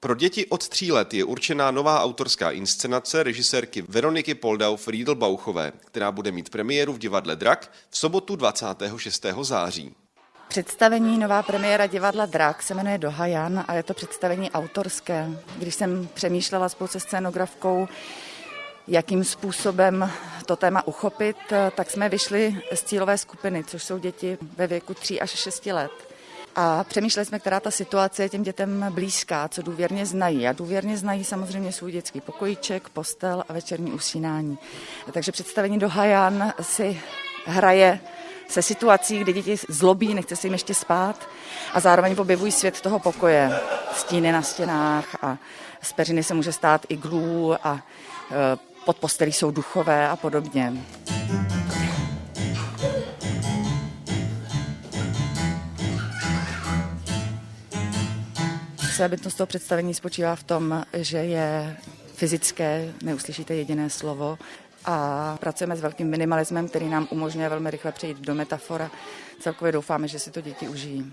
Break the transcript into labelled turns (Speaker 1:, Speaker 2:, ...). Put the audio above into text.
Speaker 1: Pro děti od tří let je určená nová autorská inscenace režisérky Veroniky Poldau Friedelbauchové, která bude mít premiéru v divadle Drak v sobotu 26. září.
Speaker 2: Představení nová premiéra divadla Drak se jmenuje Dohajan a je to představení autorské. Když jsem přemýšlela spolu se scénografkou, jakým způsobem to téma uchopit, tak jsme vyšli z cílové skupiny, což jsou děti ve věku 3 až 6 let. A přemýšleli jsme, která ta situace je těm dětem blízká, co důvěrně znají. A důvěrně znají samozřejmě svůj dětský pokojíček, postel a večerní usínání. Takže představení do Hajan si hraje se situací, kdy děti zlobí, nechce se jim ještě spát a zároveň objevují svět toho pokoje. Stíny na stěnách a z peřiny se může stát iglů a e, pod postelí jsou duchové a podobně. Bytnost toho představení spočívá v tom, že je fyzické, neuslyšíte jediné slovo a pracujeme s velkým minimalismem, který nám umožňuje velmi rychle přejít do metafora. Celkově doufáme, že si to děti užijí.